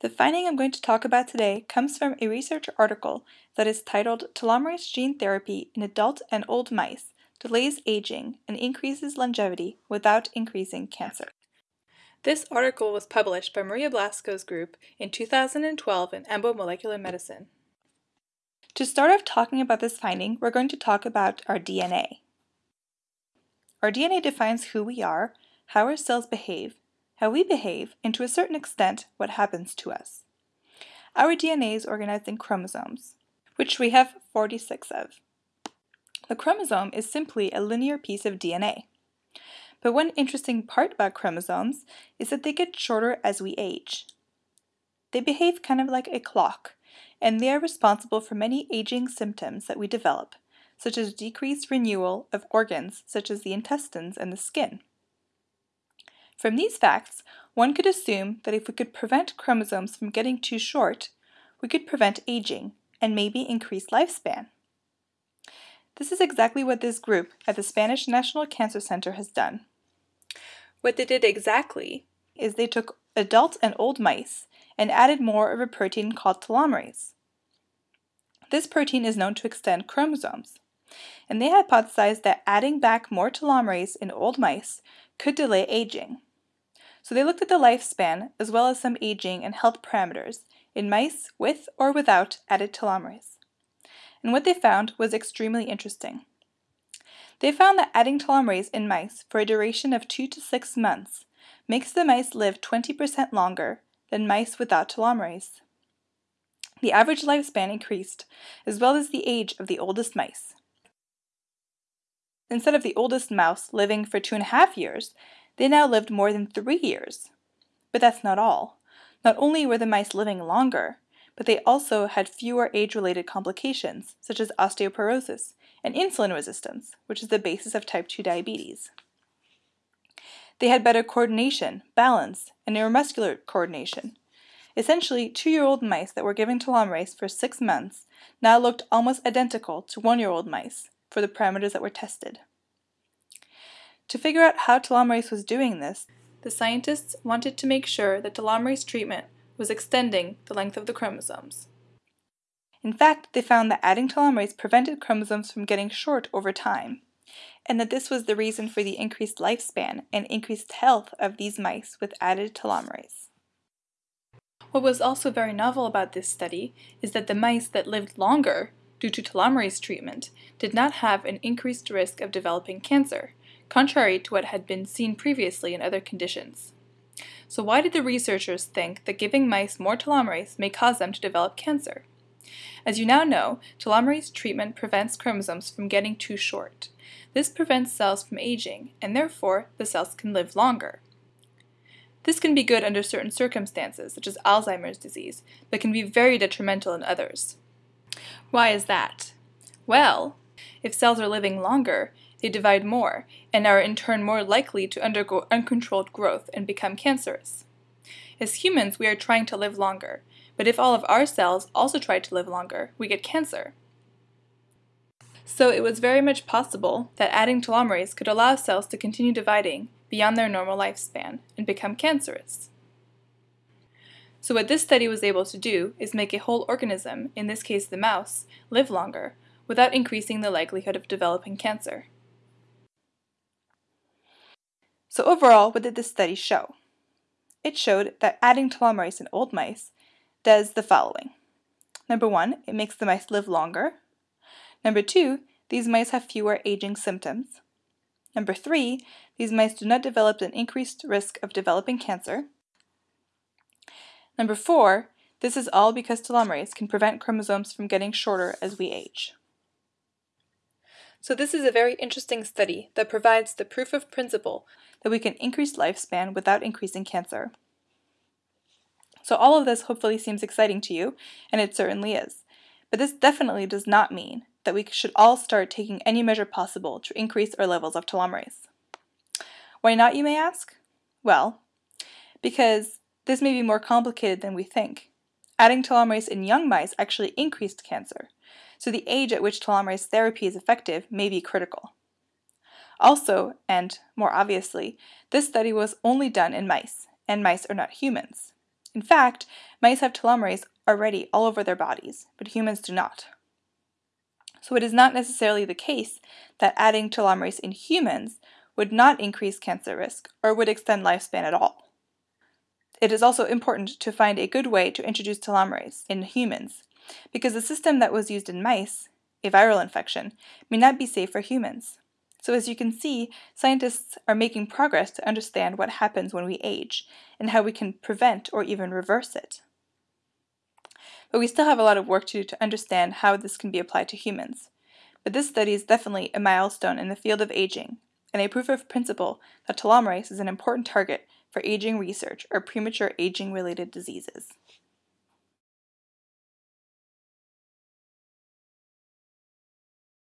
The finding I'm going to talk about today comes from a research article that is titled Telomerase Gene Therapy in Adult and Old Mice Delays Aging and Increases Longevity Without Increasing Cancer. This article was published by Maria Blasco's group in 2012 in EMBO Molecular Medicine. To start off talking about this finding, we're going to talk about our DNA. Our DNA defines who we are, how our cells behave, how we behave, and to a certain extent, what happens to us. Our DNA is organized in chromosomes, which we have 46 of. The chromosome is simply a linear piece of DNA. But one interesting part about chromosomes is that they get shorter as we age. They behave kind of like a clock, and they are responsible for many aging symptoms that we develop, such as decreased renewal of organs such as the intestines and the skin. From these facts, one could assume that if we could prevent chromosomes from getting too short, we could prevent aging and maybe increase lifespan. This is exactly what this group at the Spanish National Cancer Center has done. What they did exactly is they took adult and old mice and added more of a protein called telomerase. This protein is known to extend chromosomes, and they hypothesized that adding back more telomerase in old mice could delay aging. So they looked at the lifespan as well as some aging and health parameters in mice with or without added telomerase. And what they found was extremely interesting. They found that adding telomerase in mice for a duration of 2 to 6 months makes the mice live 20% longer than mice without telomerase. The average lifespan increased, as well as the age of the oldest mice. Instead of the oldest mouse living for two and a half years, they now lived more than three years. But that's not all. Not only were the mice living longer, but they also had fewer age-related complications, such as osteoporosis and insulin resistance, which is the basis of type 2 diabetes. They had better coordination, balance, and neuromuscular coordination. Essentially, two-year-old mice that were given telomerase for six months now looked almost identical to one-year-old mice for the parameters that were tested. To figure out how telomerase was doing this, the scientists wanted to make sure that telomerase treatment was extending the length of the chromosomes. In fact, they found that adding telomerase prevented chromosomes from getting short over time, and that this was the reason for the increased lifespan and increased health of these mice with added telomerase. What was also very novel about this study is that the mice that lived longer due to telomerase treatment did not have an increased risk of developing cancer, contrary to what had been seen previously in other conditions. So why did the researchers think that giving mice more telomerase may cause them to develop cancer? As you now know, telomerase treatment prevents chromosomes from getting too short. This prevents cells from aging, and therefore the cells can live longer. This can be good under certain circumstances, such as Alzheimer's disease, but can be very detrimental in others. Why is that? Well, if cells are living longer, they divide more, and are in turn more likely to undergo uncontrolled growth and become cancerous. As humans, we are trying to live longer, but if all of our cells also try to live longer, we get cancer. So it was very much possible that adding telomerase could allow cells to continue dividing beyond their normal lifespan and become cancerous. So what this study was able to do is make a whole organism, in this case the mouse, live longer, without increasing the likelihood of developing cancer. So overall, what did this study show? It showed that adding telomerase in old mice does the following. Number one, it makes the mice live longer. Number two, these mice have fewer aging symptoms. Number three, these mice do not develop an increased risk of developing cancer. Number four, this is all because telomerase can prevent chromosomes from getting shorter as we age. So this is a very interesting study that provides the proof of principle that we can increase lifespan without increasing cancer. So all of this hopefully seems exciting to you, and it certainly is. But this definitely does not mean that we should all start taking any measure possible to increase our levels of telomerase. Why not, you may ask? Well, because this may be more complicated than we think. Adding telomerase in young mice actually increased cancer, so the age at which telomerase therapy is effective may be critical. Also, and more obviously, this study was only done in mice, and mice are not humans. In fact, mice have telomerase already all over their bodies, but humans do not. So it is not necessarily the case that adding telomerase in humans would not increase cancer risk or would extend lifespan at all. It is also important to find a good way to introduce telomerase in humans, because the system that was used in mice, a viral infection, may not be safe for humans. So as you can see, scientists are making progress to understand what happens when we age and how we can prevent or even reverse it. But we still have a lot of work to do to understand how this can be applied to humans. But this study is definitely a milestone in the field of aging and a proof of principle that telomerase is an important target for aging research or premature aging related diseases.